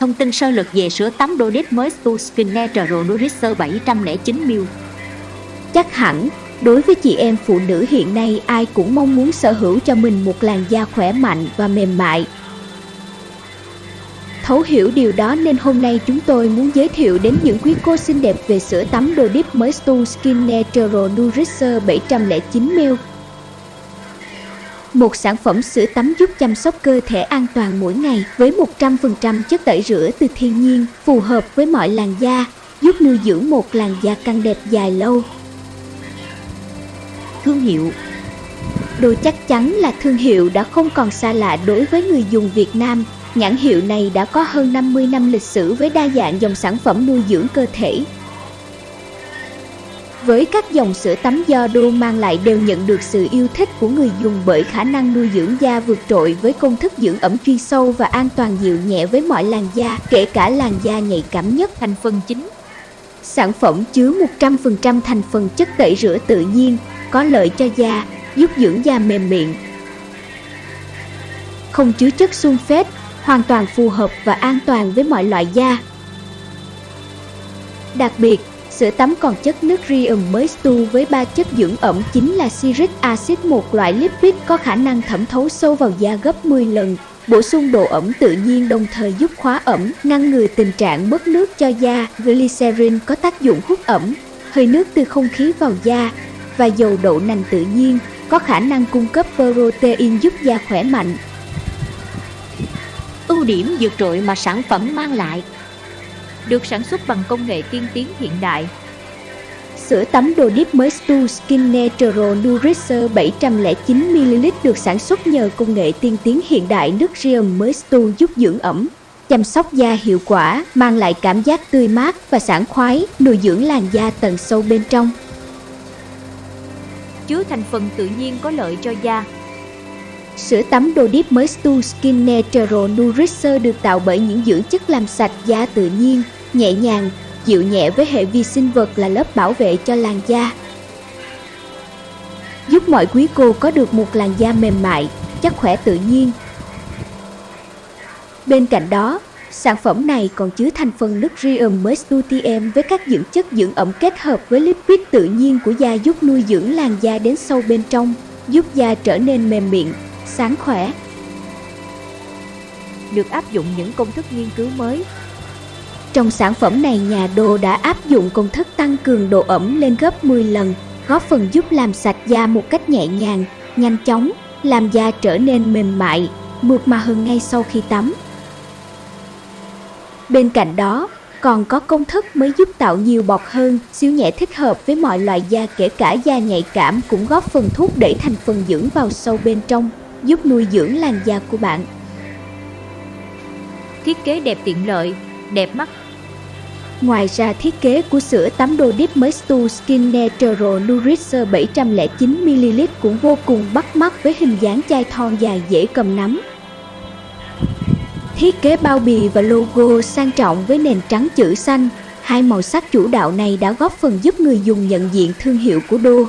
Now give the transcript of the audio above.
Thông tin sơ lược về sữa tắm Dodit mới Stu Skin Natural Nourisher 709ml Chắc hẳn, đối với chị em phụ nữ hiện nay ai cũng mong muốn sở hữu cho mình một làn da khỏe mạnh và mềm mại. Thấu hiểu điều đó nên hôm nay chúng tôi muốn giới thiệu đến những quý cô xinh đẹp về sữa tắm Dodip mới Stu Skin Natural Nourisher 709ml một sản phẩm sữa tắm giúp chăm sóc cơ thể an toàn mỗi ngày với 100% chất tẩy rửa từ thiên nhiên, phù hợp với mọi làn da, giúp nuôi dưỡng một làn da căng đẹp dài lâu. Thương hiệu Đồ chắc chắn là thương hiệu đã không còn xa lạ đối với người dùng Việt Nam. Nhãn hiệu này đã có hơn 50 năm lịch sử với đa dạng dòng sản phẩm nuôi dưỡng cơ thể, với các dòng sữa tắm do Đô mang lại đều nhận được sự yêu thích của người dùng bởi khả năng nuôi dưỡng da vượt trội với công thức dưỡng ẩm chuyên sâu và an toàn dịu nhẹ với mọi làn da, kể cả làn da nhạy cảm nhất. Thành phần chính Sản phẩm chứa 100% thành phần chất tẩy rửa tự nhiên, có lợi cho da, giúp dưỡng da mềm mịn. Không chứa chất sunfate, hoàn toàn phù hợp và an toàn với mọi loại da. Đặc biệt, Sữa tắm còn chất nước riêng mới stu với ba chất dưỡng ẩm chính là siric acid một loại lipid có khả năng thẩm thấu sâu vào da gấp 10 lần, bổ sung độ ẩm tự nhiên đồng thời giúp khóa ẩm, ngăn ngừa tình trạng mất nước cho da. Glycerin có tác dụng hút ẩm, hơi nước từ không khí vào da và dầu đậu nành tự nhiên có khả năng cung cấp protein giúp da khỏe mạnh. Ưu điểm vượt trội mà sản phẩm mang lại được sản xuất bằng công nghệ tiên tiến hiện đại. Sữa tắm đồ Deep mới Stu Skin Natural Nourisher 709ml được sản xuất nhờ công nghệ tiên tiến hiện đại nước riêng mới Stu giúp dưỡng ẩm, chăm sóc da hiệu quả, mang lại cảm giác tươi mát và sảng khoái, nuôi dưỡng làn da tận sâu bên trong. Chứa thành phần tự nhiên có lợi cho da, Sữa tắm đồ Deep mới Stu Skin Natural Nourisher được tạo bởi những dưỡng chất làm sạch da tự nhiên, nhẹ nhàng, dịu nhẹ với hệ vi sinh vật là lớp bảo vệ cho làn da. Giúp mọi quý cô có được một làn da mềm mại, chắc khỏe tự nhiên. Bên cạnh đó, sản phẩm này còn chứa thành phần nước Rium Mestutiem với các dưỡng chất dưỡng ẩm kết hợp với lipid tự nhiên của da giúp nuôi dưỡng làn da đến sâu bên trong, giúp da trở nên mềm mịn, sáng khỏe. Được áp dụng những công thức nghiên cứu mới trong sản phẩm này nhà đồ đã áp dụng công thức tăng cường độ ẩm lên gấp 10 lần, góp phần giúp làm sạch da một cách nhẹ nhàng, nhanh chóng, làm da trở nên mềm mại, mượt mà hơn ngay sau khi tắm. Bên cạnh đó, còn có công thức mới giúp tạo nhiều bọt hơn, siêu nhẹ thích hợp với mọi loại da kể cả da nhạy cảm cũng góp phần thúc đẩy thành phần dưỡng vào sâu bên trong, giúp nuôi dưỡng làn da của bạn. Thiết kế đẹp tiện lợi, đẹp mắt Ngoài ra thiết kế của sữa tắm đồ Deep Mestu Skin Natural Nourisher 709ml cũng vô cùng bắt mắt với hình dáng chai thon dài dễ cầm nắm. Thiết kế bao bì và logo sang trọng với nền trắng chữ xanh, hai màu sắc chủ đạo này đã góp phần giúp người dùng nhận diện thương hiệu của Đô.